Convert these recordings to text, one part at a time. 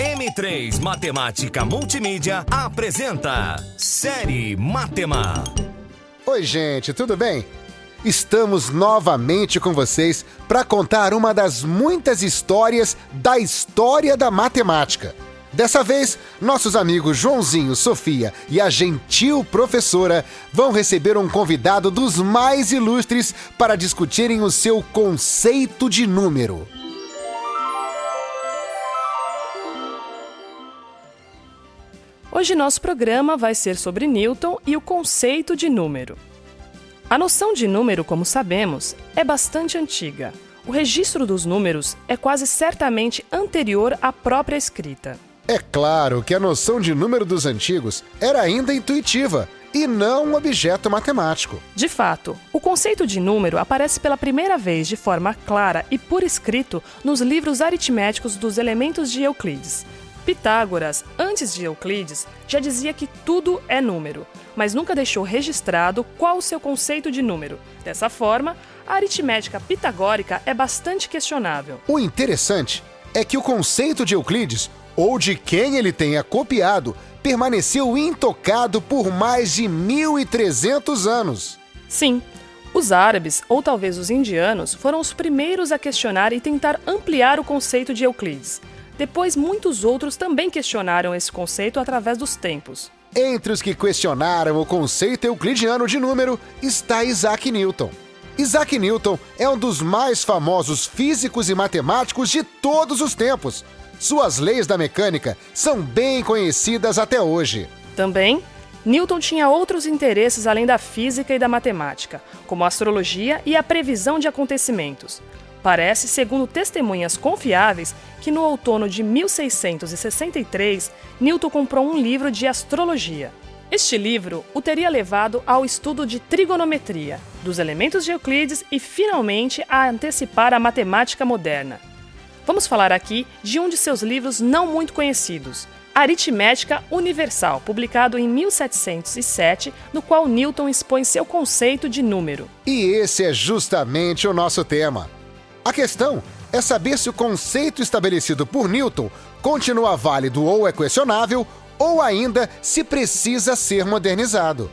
M3 Matemática Multimídia apresenta Série Matema. Oi, gente, tudo bem? Estamos novamente com vocês para contar uma das muitas histórias da história da matemática. Dessa vez, nossos amigos Joãozinho, Sofia e a gentil professora vão receber um convidado dos mais ilustres para discutirem o seu conceito de número. Hoje nosso programa vai ser sobre Newton e o conceito de número. A noção de número, como sabemos, é bastante antiga. O registro dos números é quase certamente anterior à própria escrita. É claro que a noção de número dos antigos era ainda intuitiva e não um objeto matemático. De fato, o conceito de número aparece pela primeira vez de forma clara e por escrito nos livros aritméticos dos elementos de Euclides. Pitágoras, antes de Euclides, já dizia que tudo é número, mas nunca deixou registrado qual o seu conceito de número. Dessa forma, a aritmética pitagórica é bastante questionável. O interessante é que o conceito de Euclides, ou de quem ele tenha copiado, permaneceu intocado por mais de 1.300 anos. Sim, os árabes, ou talvez os indianos, foram os primeiros a questionar e tentar ampliar o conceito de Euclides. Depois, muitos outros também questionaram esse conceito através dos tempos. Entre os que questionaram o conceito euclidiano de número está Isaac Newton. Isaac Newton é um dos mais famosos físicos e matemáticos de todos os tempos. Suas leis da mecânica são bem conhecidas até hoje. Também, Newton tinha outros interesses além da física e da matemática, como a astrologia e a previsão de acontecimentos. Parece, segundo testemunhas confiáveis, que no outono de 1663, Newton comprou um livro de astrologia. Este livro o teria levado ao estudo de trigonometria, dos elementos de Euclides e, finalmente, a antecipar a matemática moderna. Vamos falar aqui de um de seus livros não muito conhecidos, Aritmética Universal, publicado em 1707, no qual Newton expõe seu conceito de número. E esse é justamente o nosso tema. A questão é saber se o conceito estabelecido por Newton continua válido ou é questionável, ou ainda se precisa ser modernizado.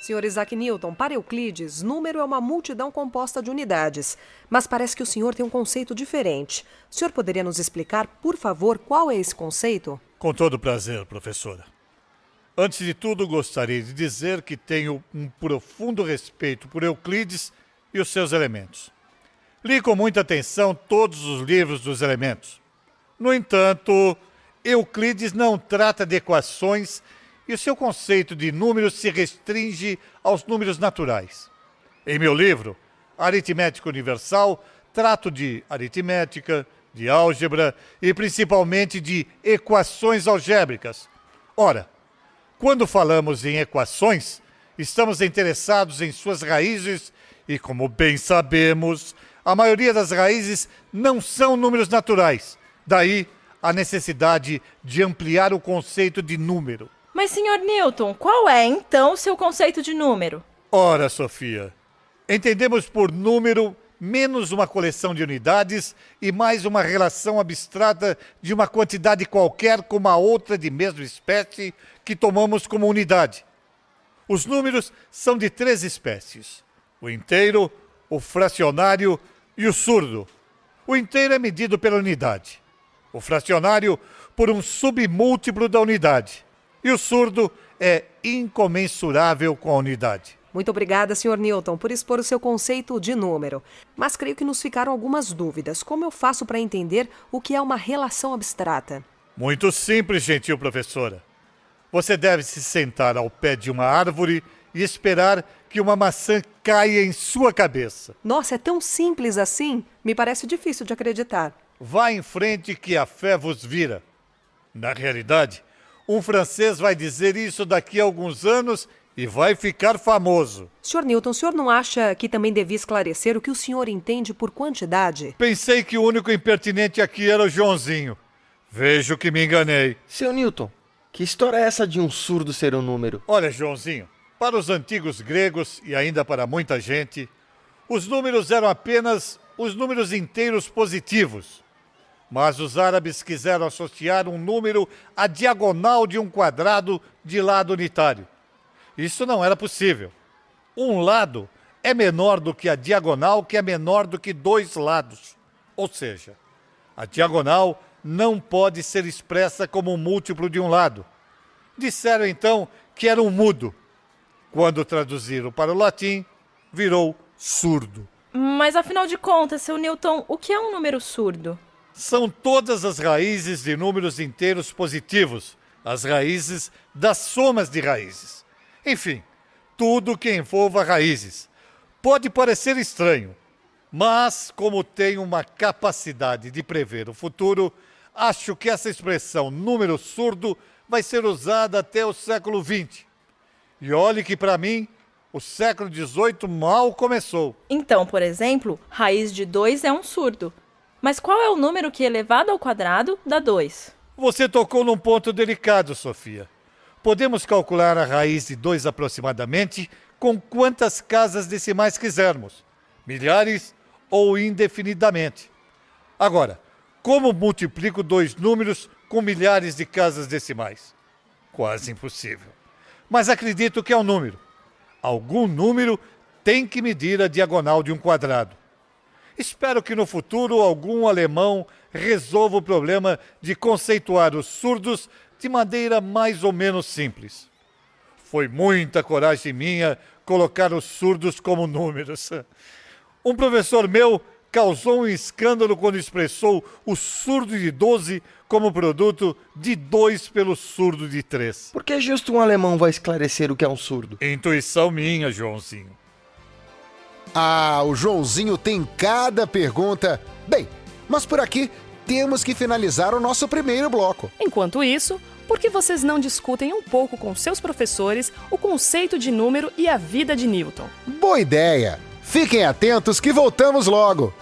Senhor Isaac Newton, para Euclides, número é uma multidão composta de unidades. Mas parece que o senhor tem um conceito diferente. O senhor poderia nos explicar, por favor, qual é esse conceito? Com todo prazer, professora. Antes de tudo, gostaria de dizer que tenho um profundo respeito por Euclides e os seus elementos. Li com muita atenção todos os livros dos elementos. No entanto, Euclides não trata de equações e o seu conceito de números se restringe aos números naturais. Em meu livro, Aritmética Universal, trato de aritmética, de álgebra e principalmente de equações algébricas. Ora, quando falamos em equações, estamos interessados em suas raízes e, como bem sabemos, a maioria das raízes não são números naturais. Daí a necessidade de ampliar o conceito de número. Mas, senhor Newton, qual é então o seu conceito de número? Ora, Sofia, entendemos por número menos uma coleção de unidades e mais uma relação abstrata de uma quantidade qualquer com uma outra de mesma espécie que tomamos como unidade. Os números são de três espécies: o inteiro, o fracionário e o surdo. O inteiro é medido pela unidade, o fracionário por um submúltiplo da unidade, e o surdo é incomensurável com a unidade. Muito obrigada, Sr. Newton, por expor o seu conceito de número. Mas creio que nos ficaram algumas dúvidas. Como eu faço para entender o que é uma relação abstrata? Muito simples, gentil professora. Você deve se sentar ao pé de uma árvore e esperar que uma maçã caia em sua cabeça. Nossa, é tão simples assim? Me parece difícil de acreditar. Vá em frente que a fé vos vira. Na realidade, um francês vai dizer isso daqui a alguns anos e vai ficar famoso. Sr. Newton, o senhor não acha que também devia esclarecer o que o senhor entende por quantidade? Pensei que o único impertinente aqui era o Joãozinho. Vejo que me enganei. Seu Newton, que história é essa de um surdo ser um número? Olha, Joãozinho, para os antigos gregos e ainda para muita gente, os números eram apenas os números inteiros positivos. Mas os árabes quiseram associar um número à diagonal de um quadrado de lado unitário. Isso não era possível. Um lado é menor do que a diagonal, que é menor do que dois lados. Ou seja, a diagonal não pode ser expressa como um múltiplo de um lado. Disseram então que era um mudo. Quando traduziram para o latim, virou surdo. Mas afinal de contas, seu Newton, o que é um número surdo? São todas as raízes de números inteiros positivos, as raízes das somas de raízes. Enfim, tudo que envolva raízes. Pode parecer estranho, mas como tenho uma capacidade de prever o futuro, acho que essa expressão número surdo vai ser usada até o século XX. E olhe que para mim, o século XVIII mal começou. Então, por exemplo, raiz de 2 é um surdo. Mas qual é o número que elevado ao quadrado dá 2? Você tocou num ponto delicado, Sofia. Podemos calcular a raiz de 2 aproximadamente com quantas casas decimais quisermos, milhares ou indefinidamente. Agora, como multiplico dois números com milhares de casas decimais? Quase impossível. Mas acredito que é um número. Algum número tem que medir a diagonal de um quadrado. Espero que no futuro algum alemão resolva o problema de conceituar os surdos de maneira mais ou menos simples. Foi muita coragem minha colocar os surdos como números. Um professor meu causou um escândalo quando expressou o surdo de 12 como produto de 2 pelo surdo de 3. Por que justo um alemão vai esclarecer o que é um surdo? Intuição minha, Joãozinho. Ah, o Joãozinho tem cada pergunta. Bem, mas por aqui temos que finalizar o nosso primeiro bloco. Enquanto isso, por que vocês não discutem um pouco com seus professores o conceito de número e a vida de Newton? Boa ideia! Fiquem atentos que voltamos logo.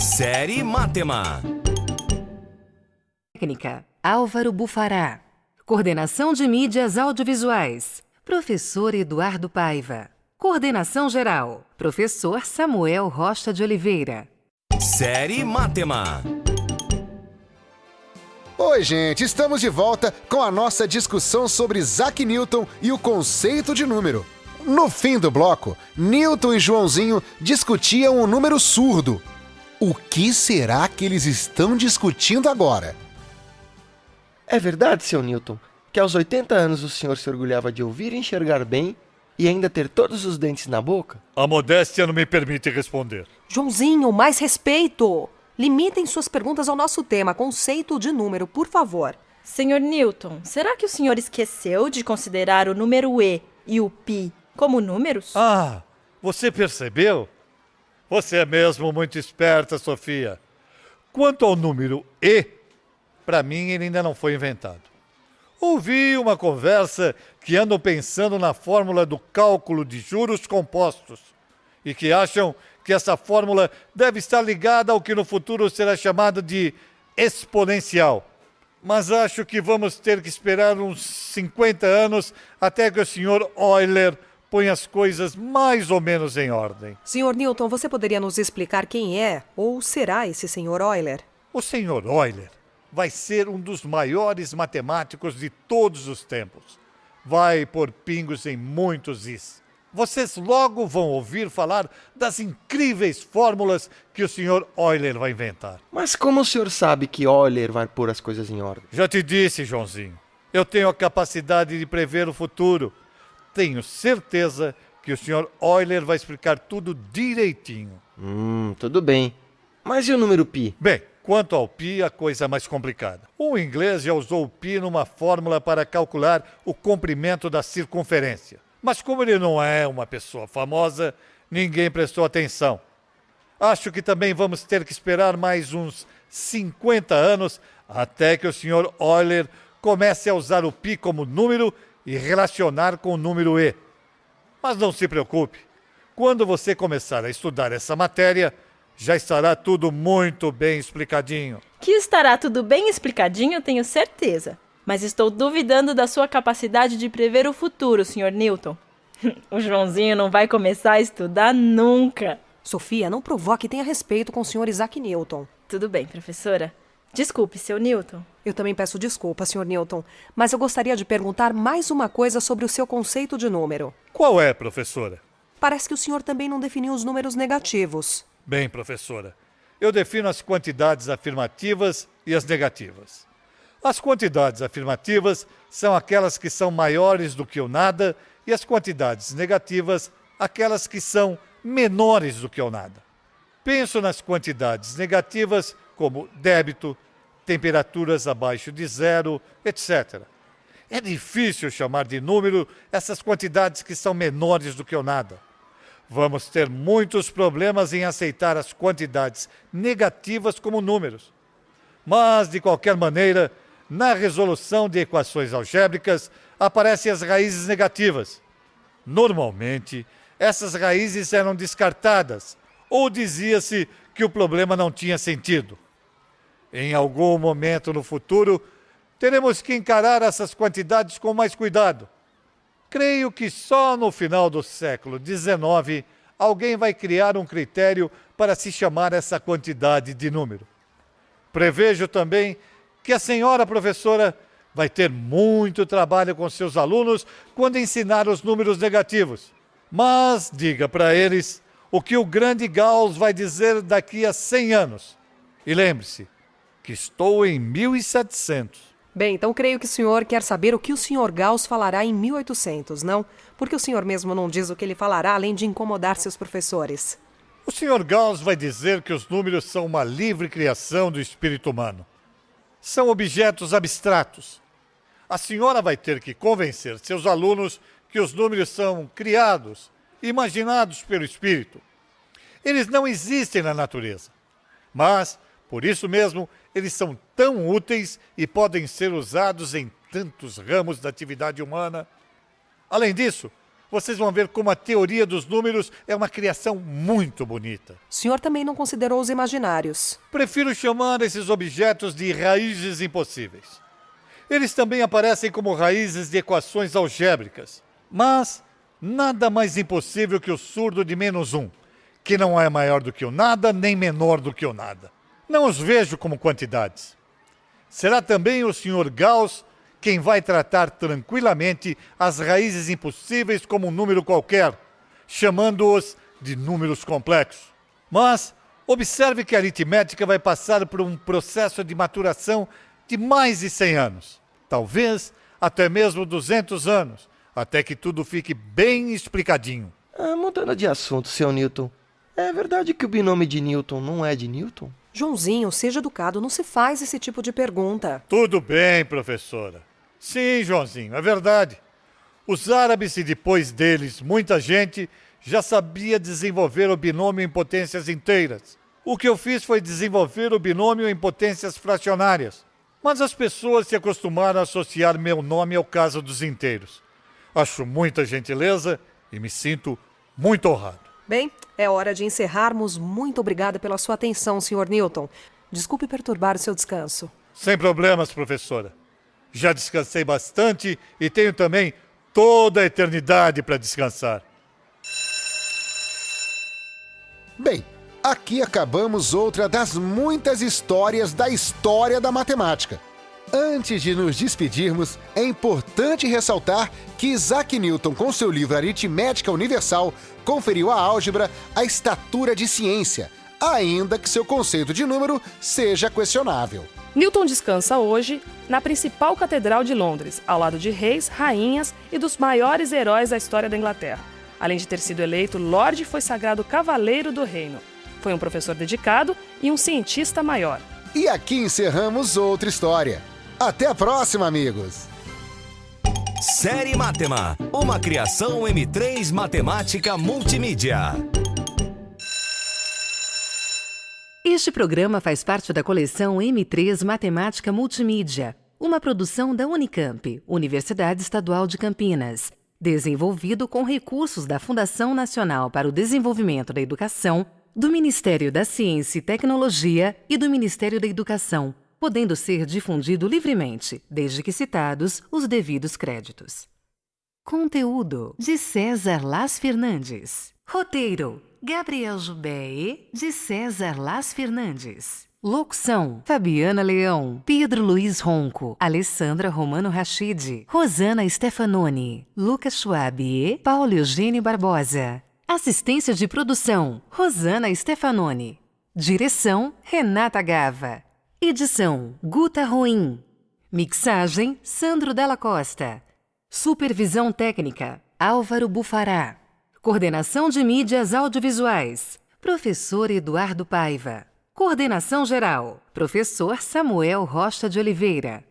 Série Matema. Técnica Álvaro Bufará. Coordenação de mídias audiovisuais. Professor Eduardo Paiva. Coordenação geral. Professor Samuel Rocha de Oliveira. Série Matema. Oi, gente, estamos de volta com a nossa discussão sobre Isaac Newton e o conceito de número. No fim do bloco, Newton e Joãozinho discutiam o número surdo. O que será que eles estão discutindo agora? É verdade, seu Newton, que aos 80 anos o senhor se orgulhava de ouvir e enxergar bem e ainda ter todos os dentes na boca? A modéstia não me permite responder. Joãozinho, mais respeito! Limitem suas perguntas ao nosso tema, conceito de número, por favor. Senhor Newton, será que o senhor esqueceu de considerar o número E e o pi como números? Ah, você percebeu? Você é mesmo muito esperta, Sofia. Quanto ao número E, para mim ele ainda não foi inventado. Ouvi uma conversa que andam pensando na fórmula do cálculo de juros compostos e que acham que essa fórmula deve estar ligada ao que no futuro será chamado de exponencial. Mas acho que vamos ter que esperar uns 50 anos até que o senhor Euler ponha as coisas mais ou menos em ordem. Senhor Newton, você poderia nos explicar quem é ou será esse senhor Euler? O senhor Euler vai ser um dos maiores matemáticos de todos os tempos. Vai pôr pingos em muitos is. Vocês logo vão ouvir falar das incríveis fórmulas que o Sr. Euler vai inventar. Mas como o senhor sabe que Euler vai pôr as coisas em ordem? Já te disse, Joãozinho. Eu tenho a capacidade de prever o futuro. Tenho certeza que o Sr. Euler vai explicar tudo direitinho. Hum, tudo bem. Mas e o número pi? Bem, quanto ao pi, a coisa é mais complicada. O inglês já usou o pi numa fórmula para calcular o comprimento da circunferência. Mas como ele não é uma pessoa famosa, ninguém prestou atenção. Acho que também vamos ter que esperar mais uns 50 anos até que o Sr. Euler comece a usar o pi como número e relacionar com o número e. Mas não se preocupe. Quando você começar a estudar essa matéria, já estará tudo muito bem explicadinho. Que estará tudo bem explicadinho, tenho certeza. Mas estou duvidando da sua capacidade de prever o futuro, Sr. Newton. o Joãozinho não vai começar a estudar nunca. Sofia, não provoque e tenha respeito com o senhor Isaac Newton. Tudo bem, professora. Desculpe, seu Newton. Eu também peço desculpa, Sr. Newton, mas eu gostaria de perguntar mais uma coisa sobre o seu conceito de número. Qual é, professora? Parece que o senhor também não definiu os números negativos. Bem, professora, eu defino as quantidades afirmativas e as negativas. As quantidades afirmativas são aquelas que são maiores do que o nada e as quantidades negativas aquelas que são menores do que o nada. Penso nas quantidades negativas como débito, temperaturas abaixo de zero, etc. É difícil chamar de número essas quantidades que são menores do que o nada. Vamos ter muitos problemas em aceitar as quantidades negativas como números. Mas, de qualquer maneira, na resolução de equações algébricas aparecem as raízes negativas. Normalmente, essas raízes eram descartadas ou dizia-se que o problema não tinha sentido. Em algum momento no futuro, teremos que encarar essas quantidades com mais cuidado. Creio que só no final do século XIX alguém vai criar um critério para se chamar essa quantidade de número. Prevejo também que a senhora professora vai ter muito trabalho com seus alunos quando ensinar os números negativos. Mas diga para eles o que o grande Gauss vai dizer daqui a 100 anos. E lembre-se que estou em 1700. Bem, então creio que o senhor quer saber o que o senhor Gauss falará em 1800, não? Porque o senhor mesmo não diz o que ele falará além de incomodar seus professores. O senhor Gauss vai dizer que os números são uma livre criação do espírito humano são objetos abstratos. A senhora vai ter que convencer seus alunos que os números são criados, imaginados pelo espírito. Eles não existem na natureza, mas, por isso mesmo, eles são tão úteis e podem ser usados em tantos ramos da atividade humana. Além disso, vocês vão ver como a teoria dos números é uma criação muito bonita. O senhor também não considerou os imaginários. Prefiro chamar esses objetos de raízes impossíveis. Eles também aparecem como raízes de equações algébricas. Mas nada mais impossível que o surdo de menos um, que não é maior do que o nada, nem menor do que o nada. Não os vejo como quantidades. Será também o Sr. Gauss quem vai tratar tranquilamente as raízes impossíveis como um número qualquer, chamando-os de números complexos. Mas observe que a aritmética vai passar por um processo de maturação de mais de 100 anos, talvez até mesmo 200 anos, até que tudo fique bem explicadinho. Ah, mudando de assunto, seu Newton, é verdade que o binômio de Newton não é de Newton? Joãozinho, seja educado, não se faz esse tipo de pergunta. Tudo bem, professora. Sim, Joãozinho, é verdade. Os árabes e depois deles, muita gente já sabia desenvolver o binômio em potências inteiras. O que eu fiz foi desenvolver o binômio em potências fracionárias. Mas as pessoas se acostumaram a associar meu nome ao caso dos inteiros. Acho muita gentileza e me sinto muito honrado. Bem, é hora de encerrarmos. Muito obrigada pela sua atenção, Sr. Newton. Desculpe perturbar o seu descanso. Sem problemas, professora. Já descansei bastante e tenho também toda a eternidade para descansar. Bem, aqui acabamos outra das muitas histórias da história da matemática. Antes de nos despedirmos, é importante ressaltar que Isaac Newton, com seu livro Aritmética Universal, conferiu à álgebra a estatura de ciência, ainda que seu conceito de número seja questionável. Newton descansa hoje na principal catedral de Londres, ao lado de reis, rainhas e dos maiores heróis da história da Inglaterra. Além de ter sido eleito Lorde, foi sagrado Cavaleiro do Reino. Foi um professor dedicado e um cientista maior. E aqui encerramos outra história. Até a próxima, amigos! Série Matema, uma criação M3 Matemática Multimídia. Este programa faz parte da coleção M3 Matemática Multimídia, uma produção da Unicamp, Universidade Estadual de Campinas, desenvolvido com recursos da Fundação Nacional para o Desenvolvimento da Educação, do Ministério da Ciência e Tecnologia e do Ministério da Educação, podendo ser difundido livremente, desde que citados os devidos créditos. Conteúdo de César Las Fernandes. Roteiro Gabriel Jubei, de César Las Fernandes. Locução: Fabiana Leão, Pedro Luiz Ronco, Alessandra Romano Rachid, Rosana Stefanoni, Lucas Schwab e Paulo Eugênio Barbosa. Assistência de produção: Rosana Stefanoni. Direção: Renata Gava. Edição: Guta Ruim. Mixagem: Sandro Della Costa. Supervisão técnica: Álvaro Bufará. Coordenação de mídias audiovisuais: Professor Eduardo Paiva. Coordenação geral: Professor Samuel Rocha de Oliveira.